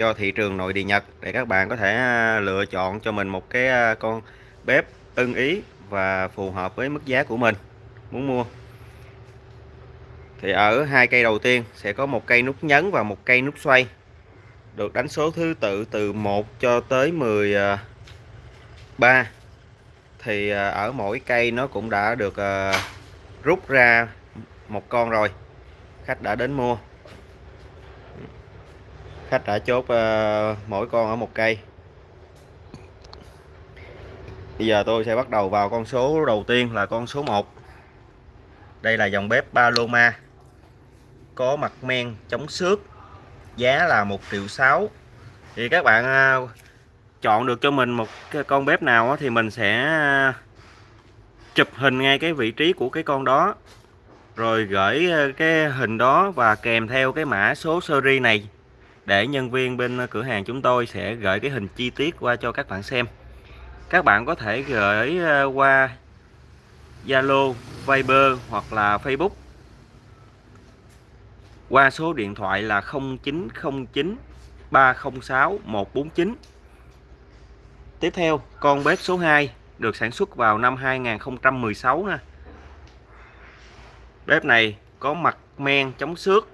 cho thị trường nội địa Nhật để các bạn có thể à, lựa chọn cho mình một cái à, con bếp ưng ý và phù hợp với mức giá của mình muốn mua. Thì ở hai cây đầu tiên sẽ có một cây nút nhấn và một cây nút xoay, được đánh số thứ tự từ 1 cho tới 13 à, thì ở mỗi cây nó cũng đã được rút ra một con rồi, khách đã đến mua khách đã chốt uh, mỗi con ở một cây. Bây giờ tôi sẽ bắt đầu vào con số đầu tiên là con số 1 đây là dòng bếp Paloma. Có mặt men chống xước giá là 1 triệu 6 thì các bạn uh, chọn được cho mình một cái con bếp nào thì mình sẽ ờ, chụp hình ngay cái vị trí của cái con đó. Rồi gửi cái hình đó và kèm theo cái mã số series này để nhân viên bên ờ, cửa hàng chúng tôi sẽ gửi cái hình chi tiết qua cho các bạn xem. Các bạn có thể gửi ờ, qua Zalo, Viber hoặc là Facebook. Qua số điện thoại là 0909 306 149 Tiếp theo con bếp số 2 được sản xuất vào năm 2016 nè bếp này có mặt men chống xước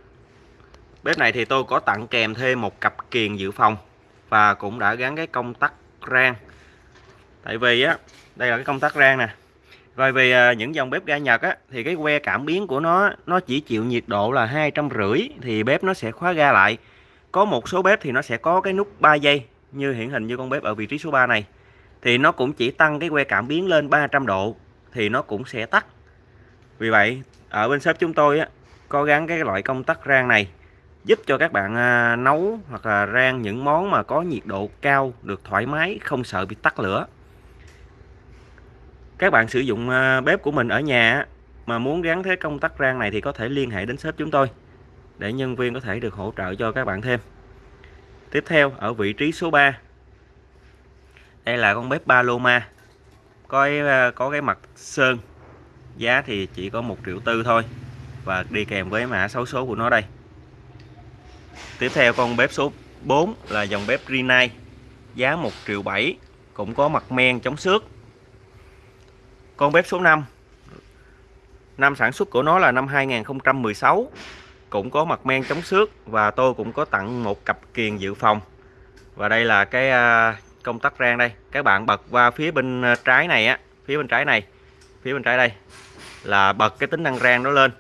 Bếp này thì tôi có tặng kèm thêm một cặp kiềng dự phòng và cũng đã gắn cái công tắc rang. Tại vì á, đây là cái công tắc rang nè. Bởi vì à, những dòng bếp ga Nhật á thì cái que cảm biến của nó nó chỉ chịu nhiệt độ là hai trăm rưỡi thì bếp nó sẽ khóa ga lại. Có một số bếp thì nó sẽ có cái nút 3 giây như hiển hình như con bếp ở vị trí số 3 này. Thì nó cũng chỉ tăng cái que cảm biến lên 300 độ thì nó cũng sẽ tắt. Vì vậy ở bên shop chúng tôi á có gắn cái loại công tắc rang này giúp cho các bạn à, nấu hoặc là rang những món mà có nhiệt độ cao được thoải mái không sợ bị tắt lửa. Các bạn sử dụng à, bếp của mình ở nhà mà muốn gắn thế công tắc rang này thì có thể liên hệ đến shop chúng tôi để nhân viên có thể được hỗ trợ cho các bạn thêm. Tiếp theo ở vị trí số 3 đây là con bếp Paloma. Có à, có cái mặt sơn giá thì chỉ có một triệu tư thôi và đi kèm với mã số số của nó đây. Tiếp theo con bếp số 4 là dòng bếp Rinnai giá 1 triệu 7 cũng có mặt men chống xước. Con bếp số 5 năm sản xuất của nó là năm 2016 cũng có mặt men chống xước và tôi cũng có tặng một cặp kiềng dự phòng. Và đây là cái à, công tắc rang đây. Các bạn bật qua phía bên à, trái này á, phía bên trái này, phía bên trái đây là bật cái tính năng rang đó lên.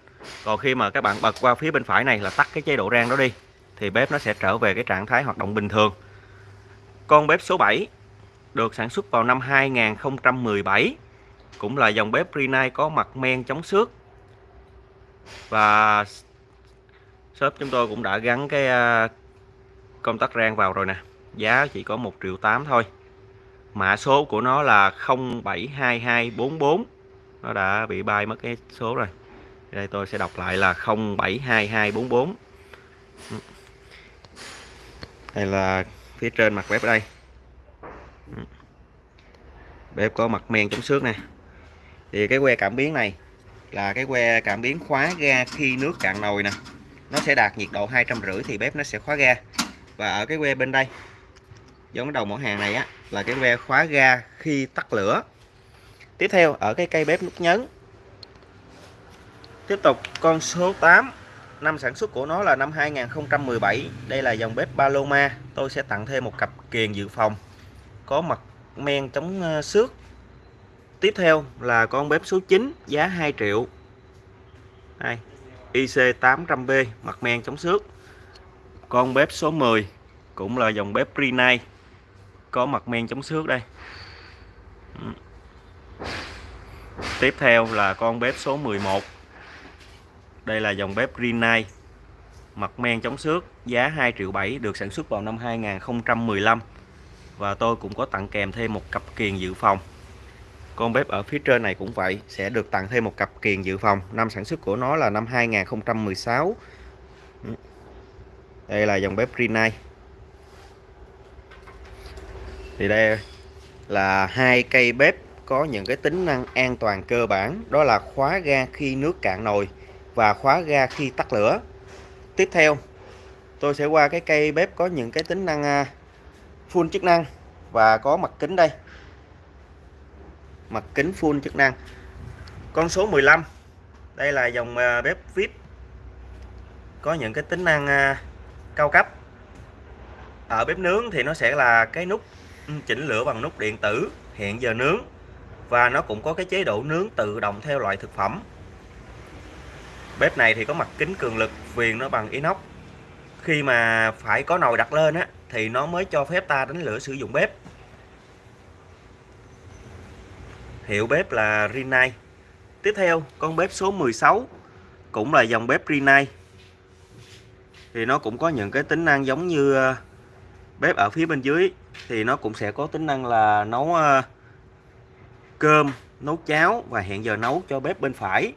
Còn khi mà các bạn bật qua phía bên phải này là tắt cái chế độ rang đó đi thì bếp nó sẽ trở về cái trạng thái hoạt động bình thường. Con bếp số 7 được sản xuất vào năm 2017 cũng là dòng bếp Rinnai có mặt men chống xước. Và shop chúng tôi cũng đã gắn cái à, công tắc rang vào rồi nè. Giá chỉ có 1 triệu 8 thôi. Mã số của nó là 072244 nó đã bị bay mất cái số rồi. Đây, tôi sẽ đọc lại là 072244 đây là phía trên mặt bếp đây. Ừ. Bếp có mặt men chống xước nè. Thì cái que cảm biến này là cái que cảm biến khóa ga khi nước cạn nồi nè. Nó sẽ đạt nhiệt độ hai trăm rưỡi thì bếp nó sẽ khóa ga. Và ở cái que bên đây, giống đầu mẫu hàng này á, là cái que khóa ga khi tắt lửa. Tiếp theo, ở cái cây bếp nút nhấn. Tiếp tục con số 8 Năm sản xuất của nó là năm 2017 Đây là dòng bếp Paloma. Tôi sẽ tặng thêm một cặp kiềng dự phòng. Có mặt men chống ờ, xước. Tiếp theo là con bếp số 9 Giá 2 triệu. Đây, IC800B Mặt men chống xước. Con bếp số 10 Cũng là dòng bếp Prenai Có mặt men chống xước đây. Ừ. Tiếp theo là con bếp số 11 đây là dòng bếp Rinnai mặt men chống xước, giá 2 triệu 7 được sản xuất vào năm 2015 và tôi cũng có tặng kèm thêm một cặp kiềng dự phòng. Con bếp ở phía trên này cũng vậy, sẽ được tặng thêm một cặp kiềng dự phòng. Năm sản xuất của nó là năm 2016 đây là dòng bếp Rinnai thì đây là hai cây bếp có những cái tính năng an toàn cơ bản. Đó là khóa ga khi nước cạn nồi và khóa ga khi tắt lửa. Tiếp theo, tôi sẽ qua cái cây bếp có những cái tính năng à, full chức năng và có mặt kính đây. Mặt kính full chức năng. Con số 15 đây là dòng à, bếp VIP. Có những cái tính năng à, cao cấp. Ở bếp nướng thì nó sẽ là cái nút chỉnh lửa bằng nút điện tử hiện giờ nướng và nó cũng có cái chế độ nướng tự động theo loại thực phẩm bếp này thì có mặt kính cường lực, viền nó bằng inox. Khi mà phải có nồi đặt lên á, thì nó mới cho phép ta đánh lửa sử dụng bếp. Hiệu bếp là Rinnai. Tiếp theo, con bếp số 16 cũng là dòng bếp Rinnai. Thì nó cũng có những cái tính năng giống như ờ, bếp ở phía bên dưới. Thì nó cũng sẽ có tính năng là nấu ờ, cơm, nấu cháo và hẹn giờ nấu cho bếp bên phải.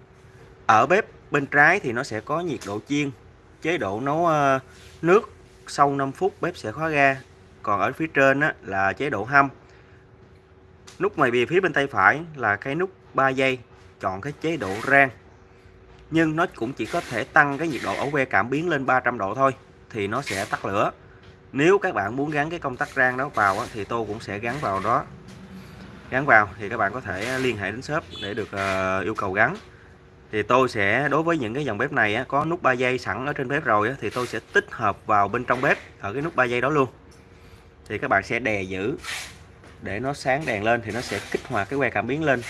Ở bếp bên trái thì nó sẽ có nhiệt độ chiên chế độ nấu ờ, nước sau 5 phút bếp sẽ khóa ga. Còn ở phía trên á, là chế độ hâm. Nút ngoài bìa phía bên tay phải là cái nút 3 giây chọn cái chế độ rang. Nhưng nó cũng chỉ có thể tăng cái nhiệt độ ổ que cảm biến lên 300 độ thôi thì nó sẽ tắt lửa. Nếu các bạn muốn gắn cái công tắc rang đó vào thì tôi cũng sẽ gắn vào đó. Gắn vào thì các bạn có thể liên hệ đến shop để được uh, yêu cầu gắn thì tôi sẽ đối với những cái dòng bếp này á, có nút 3 giây sẵn ở trên bếp rồi á, thì tôi sẽ tích hợp vào bên trong bếp ở cái nút 3 giây đó luôn. Thì các bạn sẽ đè giữ để nó sáng đèn lên thì nó sẽ kích hoạt cái que cảm biến lên.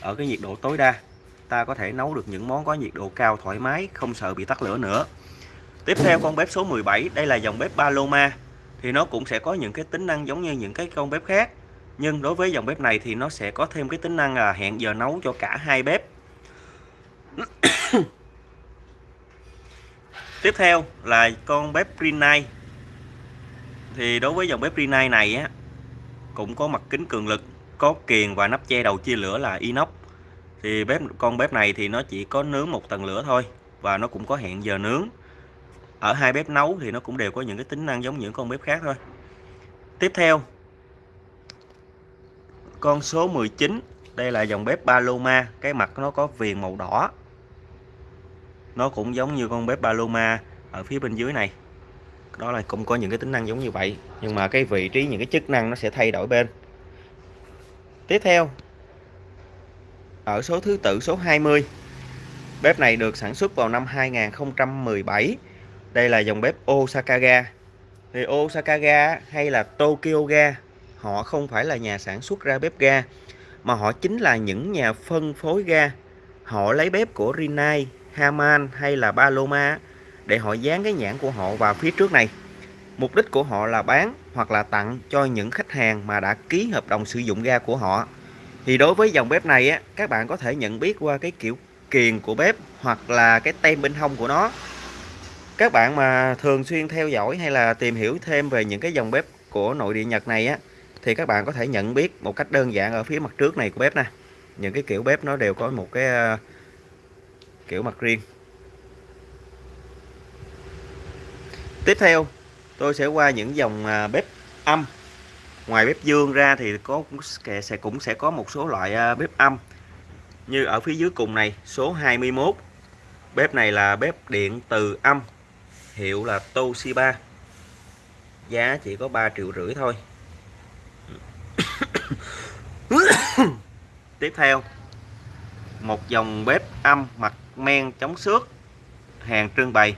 Ở cái nhiệt độ tối đa ta có thể nấu được những món có nhiệt độ cao thoải mái không sợ bị tắt lửa nữa. Tiếp theo con bếp số 17 đây là dòng bếp Paloma. Thì nó cũng sẽ có những cái tính năng giống như những cái con bếp khác nhưng đối với dòng bếp này thì nó sẽ có thêm cái tính năng là hẹn giờ nấu cho cả hai bếp tiếp theo là con bếp Rinnai thì đối với dòng bếp Rinnai này á, cũng có mặt kính cường lực, có kiền và nắp che đầu chia lửa là inox. Thì bếp, con bếp này thì nó chỉ có nướng một tầng lửa thôi và nó cũng có hẹn giờ nướng. Ở hai bếp nấu thì nó cũng đều có những cái tính năng giống những con bếp khác thôi. Tiếp theo, con số 19 đây là dòng bếp Paloma. Cái mặt nó có viền màu đỏ nó cũng giống như con bếp Paloma ở phía bên dưới này. Đó là cũng có những cái tính năng giống như vậy nhưng mà cái vị trí những cái chức năng nó sẽ thay đổi bên. Tiếp theo ở số thứ tự số 20 bếp này được sản xuất vào năm 2017 đây là dòng bếp Osaka Ga thì Osaka Ga hay là Tokyo Ga họ không phải là nhà sản xuất ra bếp ga mà họ chính là những nhà phân phối ga. Họ lấy bếp của Rinnai, Haman hay là Paloma để họ dán cái nhãn của họ vào phía trước này. Mục đích của họ là bán hoặc là tặng cho những khách hàng mà đã ký hợp đồng sử dụng ga của họ. Thì đối với dòng bếp này á, các bạn có thể nhận biết qua cái kiểu kiền của bếp hoặc là cái tem bên hông của nó. Các bạn mà thường xuyên theo dõi hay là tìm hiểu thêm về những cái dòng bếp của nội địa Nhật này á, thì các bạn có thể nhận biết một cách đơn giản ở phía mặt trước này của bếp nè. Những cái kiểu bếp nó đều có một cái kiểu mặt riêng. Tiếp theo, tôi sẽ qua những dòng à, bếp âm. Ngoài bếp dương ra thì có sẽ cũng sẽ có một số loại à, bếp âm. Như ở phía dưới cùng này, số 21 bếp này là bếp điện từ âm, hiệu là Toshiba. Giá chỉ có 3 triệu rưỡi thôi. Tiếp theo, một dòng bếp âm mặt men chống xước, hàng trưng bày.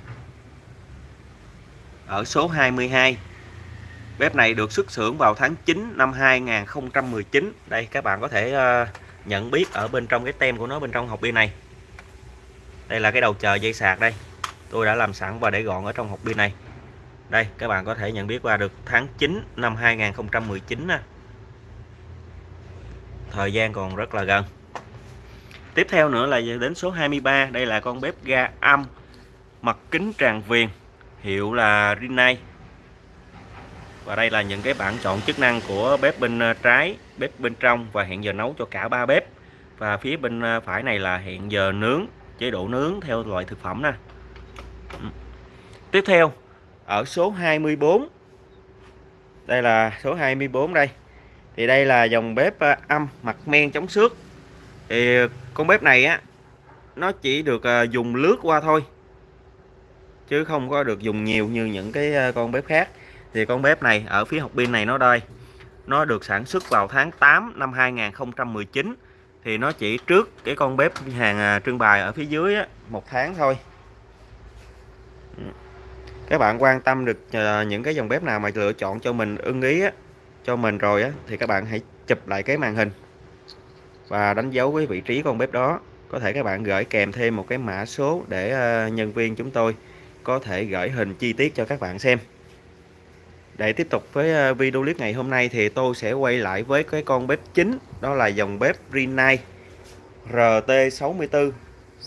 Ở số 22 bếp này được xuất xưởng vào tháng 9 năm 2019 đây, các bạn có thể ờ, nhận biết ở bên trong cái tem của nó, bên trong hộp pin này. Đây là cái đầu chờ dây sạc đây. Tôi đã làm sẵn và để gọn ở trong hộp pin này. Đây, các bạn có thể nhận biết qua được tháng 9 năm 2019 thời gian còn rất là gần tiếp theo nữa là đến số 23 đây là con bếp ga âm, mặt kính tràn viền, hiệu là Rinnai. Và đây là những cái bảng chọn chức năng của bếp bên ờ, trái, bếp bên trong và hẹn giờ nấu cho cả ba bếp. Và phía bên ờ, phải này là hẹn giờ nướng, chế độ nướng theo loại thực phẩm nè. Ừ. Tiếp theo, ở số 24 đây là số 24 đây. Thì đây là dòng bếp ờ, âm, mặt men chống xước thì con bếp này á nó chỉ được à, dùng lướt qua thôi chứ không có được dùng nhiều như những cái à, con bếp khác. Thì con bếp này ở phía học pin này nó đây nó được sản xuất vào tháng 8 năm 2019 thì nó chỉ trước cái con bếp hàng à, trưng bày ở phía dưới á, một tháng thôi. Các bạn quan tâm được những cái dòng bếp nào mà lựa chọn cho mình ưng ý á, cho mình rồi á, thì các bạn hãy chụp lại cái màn hình và đánh dấu cái vị trí con bếp đó. Có thể các bạn gửi kèm thêm một cái mã số để ờ, nhân viên chúng tôi có thể gửi hình chi tiết cho các bạn xem. Để tiếp tục với ờ, video clip ngày hôm nay thì tôi sẽ quay lại với cái con bếp chính, đó là dòng bếp Rinnai RT64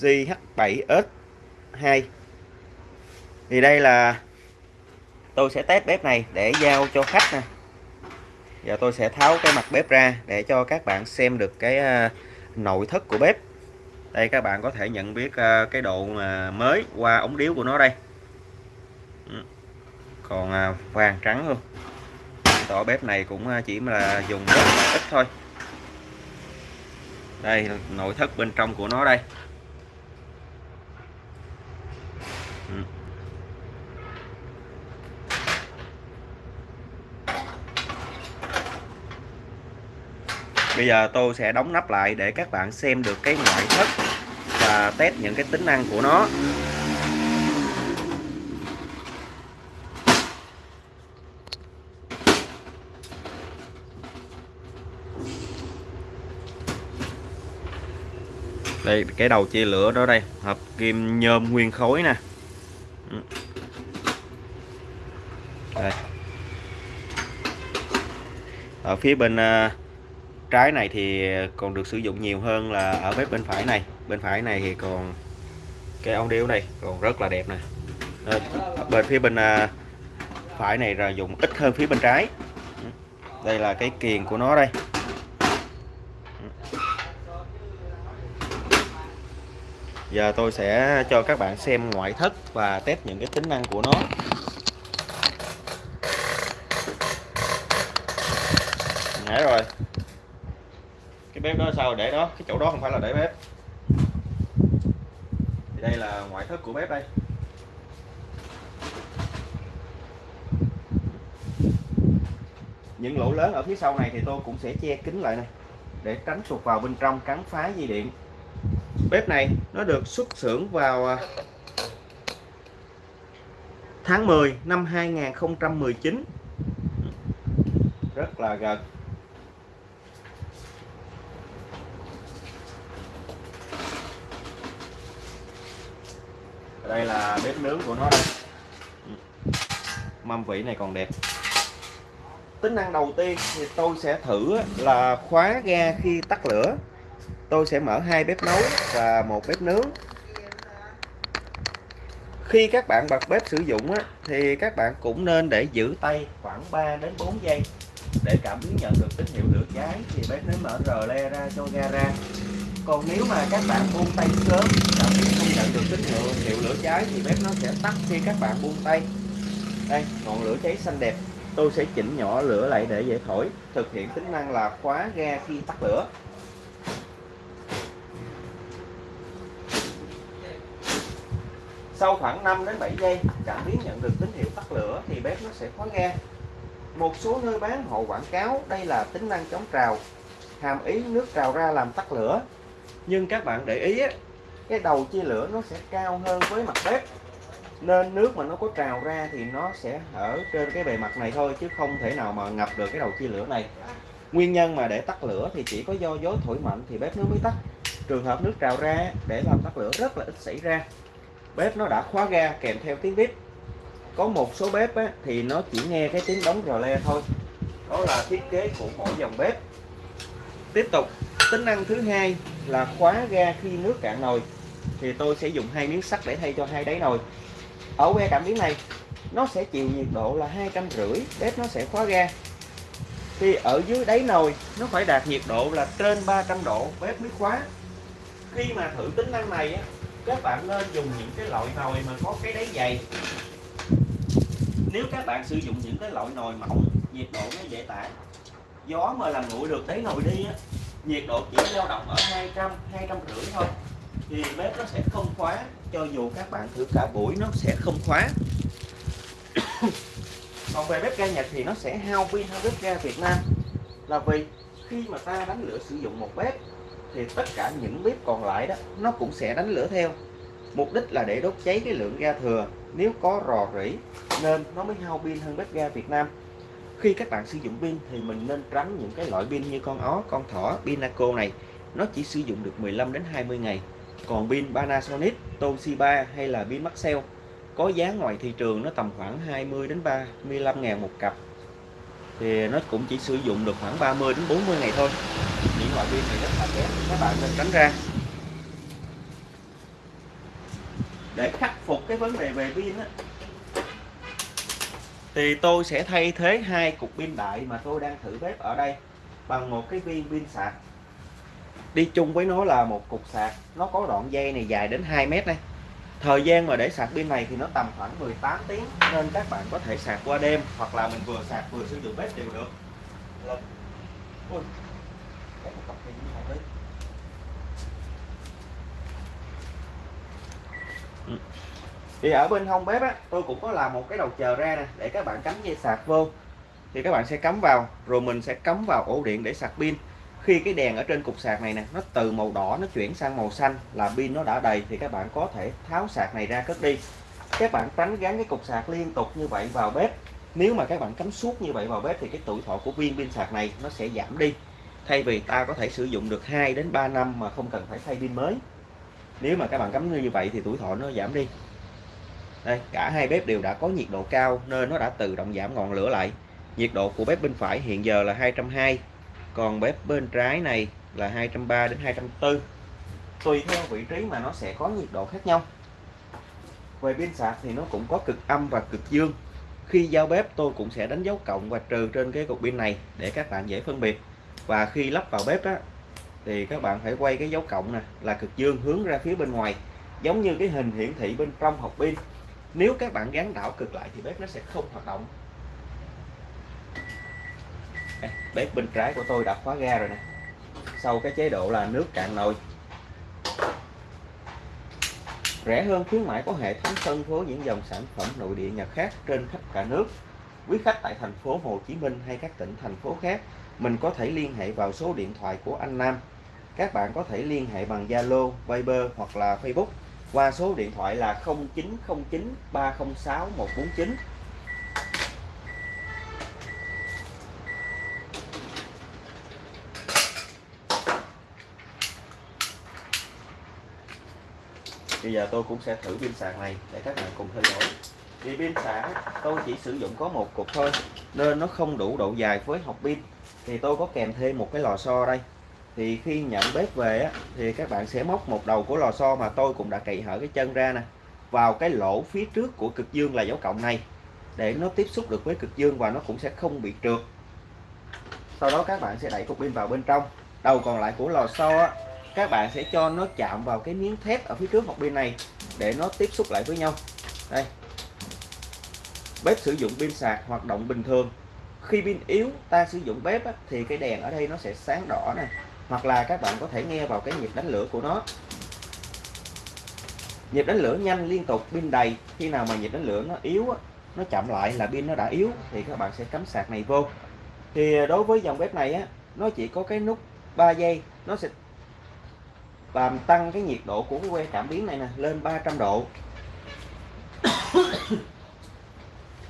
GH7S2 thì đây là, tôi sẽ test bếp này để giao cho khách nè giờ tôi sẽ tháo cái mặt bếp ra để cho các bạn xem được cái à, nội thất của bếp. Đây, các bạn có thể nhận biết à, cái độ mới qua ống điếu của nó đây. Ừ. Còn à, vàng trắng luôn. Tỏ bếp này cũng chỉ là dùng rất là ít thôi. Đây, nội thất bên trong của nó đây. Bây giờ tôi sẽ đóng nắp lại để các bạn xem được cái ngoại thất và test những cái tính năng của nó đây, cái đầu chia lửa đó đây hợp kim nhôm nguyên khối nè đây. ở phía bên à, trái này thì còn được sử dụng nhiều hơn là ở bếp bên phải này. Bên phải này thì còn cái ống điếu này còn rất là đẹp nè. Ờ, bên phía bên à, phải này là dùng ít hơn phía bên trái. Đây là cái kiền của nó đây. Giờ tôi sẽ cho các bạn xem ngoại thất và test những cái tính năng của nó. Nãy rồi cái bếp đó sao? Để đó. Cái chỗ đó không phải là để bếp. Thì đây là ngoại thất của bếp đây. Những lỗ lớn ở phía sau này thì tôi cũng sẽ che kín lại này, để tránh sụt vào bên trong cắn phá dây điện. Bếp này nó được xuất xưởng vào à, tháng 10 năm 2019 rất là gần. Đây là bếp nướng của nó đây. Mâm vị này còn đẹp. Tính năng đầu tiên thì tôi sẽ thử là khóa ga khi tắt lửa. Tôi sẽ mở hai bếp nấu và một bếp nướng. Khi các bạn bật bếp sử dụng á, thì các bạn cũng nên để giữ tay khoảng 3 đến 4 giây. Để cảm biến nhận được tín hiệu lửa cháy thì bếp nướng mở rờ le ra cho ga ra. Còn nếu mà các bạn buông tay sớm cảm biến nhận được tín hiệu, hiệu lửa cháy thì bếp nó sẽ tắt khi các bạn buông tay. Đây ngọn lửa cháy xanh đẹp. Tôi sẽ chỉnh nhỏ lửa lại để dễ thổi thực hiện tính năng là khóa ga khi tắt lửa. Sau khoảng 5 đến 7 giây cảm biến nhận được tín hiệu tắt lửa thì bếp nó sẽ khóa ga. Một số nơi bán họ quảng cáo đây là tính năng chống trào hàm ý nước trào ra làm tắt lửa. Nhưng các bạn để ý cái đầu chia lửa nó sẽ cao hơn với mặt bếp. Nên nước mà nó có trào ra thì nó sẽ ở trên cái bề mặt này thôi chứ không thể nào mà ngập được cái đầu chia lửa này. Nguyên nhân mà để tắt lửa thì chỉ có do gió thổi mạnh thì bếp nó mới tắt. Trường hợp nước trào ra để làm tắt lửa rất là ít xảy ra. Bếp nó đã khóa ga kèm theo tiếng bếp. Có một số bếp á, thì nó chỉ nghe cái tiếng đóng rò le thôi. Đó là thiết kế của mỗi dòng bếp. Tiếp tục tính năng thứ hai là khóa ga khi nước cạn nồi thì tôi sẽ dùng hai miếng sắt để thay cho hai đáy nồi. Ở que cảm biến này nó sẽ chịu nhiệt độ là hai trăm rưỡi bếp nó sẽ khóa ga. Thì ở dưới đáy nồi nó phải đạt nhiệt độ là trên 300 độ bếp mới khóa. Khi mà thử tính năng này á, các bạn nên dùng những cái loại nồi mà có cái đáy dày. Nếu các bạn sử dụng những cái loại nồi mỏng nhiệt độ nó dễ tản. Gió mà làm nguội được đáy nồi đi á nhiệt độ chỉ dao động ở 200 200 rưỡi thôi thì bếp nó sẽ không khóa, cho dù các bạn thử cả buổi nó sẽ không khóa. Còn về bếp ga Nhật thì nó sẽ hao pin hơn bếp ga Việt Nam. Là vì khi mà ta đánh lửa sử dụng một bếp, thì tất cả những bếp còn lại đó, nó cũng sẽ đánh lửa theo. Mục đích là để đốt cháy cái lượng ga thừa. Nếu có rò rỉ, nên nó mới hao pin hơn bếp ga Việt Nam. Khi các bạn sử dụng pin thì mình nên tránh những cái loại pin như con ó, con thỏ pinaco này. Nó chỉ sử dụng được 15 đến 20 ngày còn pin Panasonic, Toshiba hay là pin Maxell có giá ngoài thị trường nó tầm khoảng 20 đến 35 ngàn một cặp. Thì nó cũng chỉ sử dụng được khoảng 30 đến 40 ngày thôi. Những loại pin này rất là kém các bạn nên tránh ra. Để khắc phục cái vấn đề về pin á, thì tôi sẽ thay thế hai cục pin đại mà tôi đang thử bếp ở đây bằng một cái viên pin sạc đi chung với nó là một cục sạc. Nó có đoạn dây này dài đến 2 mét này thời gian mà để sạc pin này thì nó tầm khoảng 18 tiếng nên các bạn có thể sạc qua đêm hoặc là mình vừa sạc vừa sử dụng bếp đều được. Ui, ừ. thì ở bên hông bếp á tôi cũng có làm một cái đầu chờ ra nè để các bạn cắm dây sạc vô. Thì các bạn sẽ cắm vào rồi mình sẽ cắm vào ổ điện để sạc pin khi cái đèn ở trên cục sạc này nè, nó từ màu đỏ nó chuyển sang màu xanh là pin nó đã đầy thì các bạn có thể tháo sạc này ra cất đi. Các bạn tránh gắn cái cục sạc liên tục như vậy vào bếp. Nếu mà các bạn cắm suốt như vậy vào bếp thì cái tuổi thọ của viên pin sạc này nó sẽ giảm đi. Thay vì ta có thể sử dụng được 2 đến 3 năm mà không cần phải thay pin mới. Nếu mà các bạn cắm như vậy thì tuổi thọ nó giảm đi. Đây, cả hai bếp đều đã có nhiệt độ cao nên nó đã tự động giảm ngọn lửa lại. Nhiệt độ của bếp bên phải hiện giờ là 220 còn bếp bên trái này là 230 đến 240 tùy theo vị trí mà nó sẽ có nhiệt độ khác nhau. Về pin sạc thì nó cũng có cực âm và cực dương. Khi giao bếp, tôi cũng sẽ đánh dấu cộng và trừ trên cái cục pin này để các bạn dễ phân biệt. Và khi lắp vào bếp á, thì các bạn phải quay cái dấu cộng nè, là cực dương hướng ra phía bên ngoài, giống như cái hình hiển thị bên trong hộp pin. Nếu các bạn gắn đảo cực lại thì bếp nó sẽ không hoạt động bếp bên trái của tôi đã khóa ga rồi nè. Sau cái chế độ là nước cạn nồi. Rẻ hơn khuyến mãi có hệ thống phân phối những dòng sản phẩm nội địa nhật khác trên khắp cả nước. Quý khách tại thành phố Hồ Chí Minh hay các tỉnh thành phố khác mình có thể liên hệ vào số điện thoại của anh Nam. Các bạn có thể liên hệ bằng Zalo, Viber hoặc là Facebook qua số điện thoại là 0909 306 149 bây giờ tôi cũng sẽ thử pin sạc này để các bạn cùng theo dõi. Thì pin sạc tôi chỉ sử dụng có một cục thôi nên nó không đủ độ dài với hộp pin. Thì tôi có kèm thêm một cái lò xo đây. Thì khi nhận bếp về á, thì các bạn sẽ móc một đầu của lò xo mà tôi cũng đã cậy hở cái chân ra nè vào cái lỗ phía trước của cực dương là dấu cộng này để nó tiếp xúc được với cực dương và nó cũng sẽ không bị trượt. Sau đó các bạn sẽ đẩy cục pin vào bên trong. Đầu còn lại của lò xo á, các bạn sẽ cho nó chạm vào cái miếng thép ở phía trước hộp pin này để nó tiếp xúc lại với nhau. Đây. Bếp sử dụng pin sạc hoạt động bình thường. Khi pin yếu ta sử dụng bếp á, thì cái đèn ở đây nó sẽ sáng đỏ này hoặc là các bạn có thể nghe vào cái nhịp đánh lửa của nó. Nhịp đánh lửa nhanh liên tục pin đầy. Khi nào mà nhịp đánh lửa nó yếu á, nó chậm lại là pin nó đã yếu thì các bạn sẽ cắm sạc này vô. Thì đối với dòng bếp này á nó chỉ có cái nút 3 giây nó sẽ làm tăng cái nhiệt độ của cái que cảm biến này nè lên 300 độ.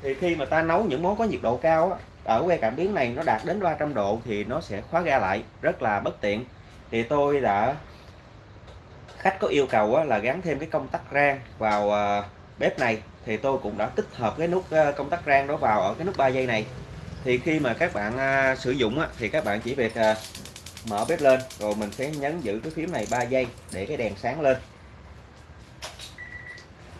Thì khi mà ta nấu những món có nhiệt độ cao á, ở que cảm biến này nó đạt đến 300 độ thì nó sẽ khóa ga lại rất là bất tiện. Thì tôi đã khách có yêu cầu á, là gắn thêm cái công tắc rang vào à, bếp này. Thì tôi cũng đã tích hợp cái nút à, công tắc rang đó vào ở cái nút 3 giây này. Thì khi mà các bạn à, sử dụng á, thì các bạn chỉ việc à, mở bếp lên, rồi mình sẽ nhấn giữ cái phím này 3 giây để cái đèn sáng lên.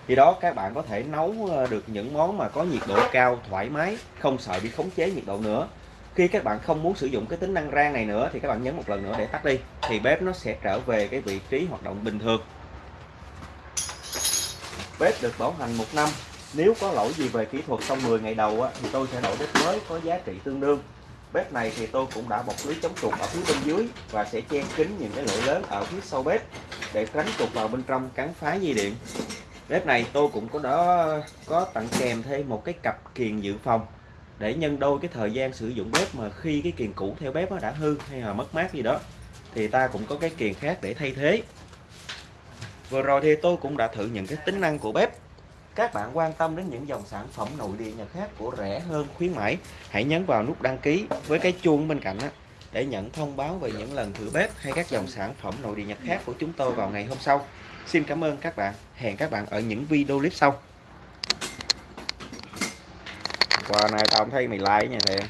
Khi đó các bạn có thể nấu ờ, được những món mà có nhiệt độ cao, thoải mái, không sợ bị khống chế nhiệt độ nữa. Khi các bạn không muốn sử dụng cái tính năng rang này nữa thì các bạn nhấn một lần nữa để tắt đi, thì bếp nó sẽ trở về cái vị trí hoạt động bình thường. Bếp được bảo hành một năm, nếu có lỗi gì về kỹ thuật trong 10 ngày đầu thì tôi sẽ đổi bếp mới có giá trị tương đương bếp này thì tôi cũng đã bọc lưới chống trục ở phía bên dưới và sẽ che kín những cái lỗ lớn ở phía sau bếp để tránh trục vào bên trong cắn phá dây điện. Bếp này tôi cũng có đó có tặng kèm thêm một cái cặp kiềng dự phòng để nhân đôi cái thời gian sử dụng bếp mà khi cái kiềng cũ theo bếp nó đã hư hay là mất mát gì đó thì ta cũng có cái kiềng khác để thay thế. Vừa rồi thì tôi cũng đã thử những cái tính năng của bếp các bạn quan tâm đến những dòng sản phẩm nội địa nhật khác của rẻ hơn khuyến mãi, hãy nhấn vào nút đăng ký với cái chuông bên cạnh đó để nhận thông báo về những lần thử bếp hay các dòng sản phẩm nội địa nhật khác của chúng tôi vào ngày hôm sau. Xin cảm ơn các bạn. Hẹn các bạn ở những video clip sau. Quà này tao không thấy mày like nha thầy.